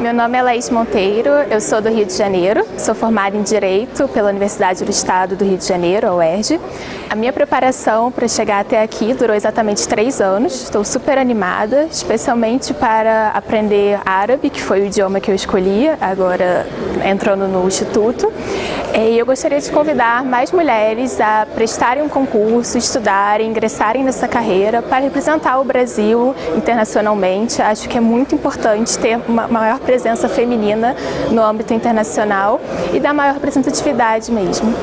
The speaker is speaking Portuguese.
meu nome é Laís Monteiro, eu sou do Rio de Janeiro, sou formada em Direito pela Universidade do Estado do Rio de Janeiro, a UERJ. A minha preparação para chegar até aqui durou exatamente três anos, estou super animada, especialmente para aprender árabe, que foi o idioma que eu escolhi, agora entrando no Instituto. E eu gostaria de convidar mais mulheres a prestarem um concurso, estudarem, ingressarem nessa carreira para representar o Brasil internacionalmente. Acho que é muito importante ter uma maior presença feminina no âmbito internacional e dar maior representatividade mesmo.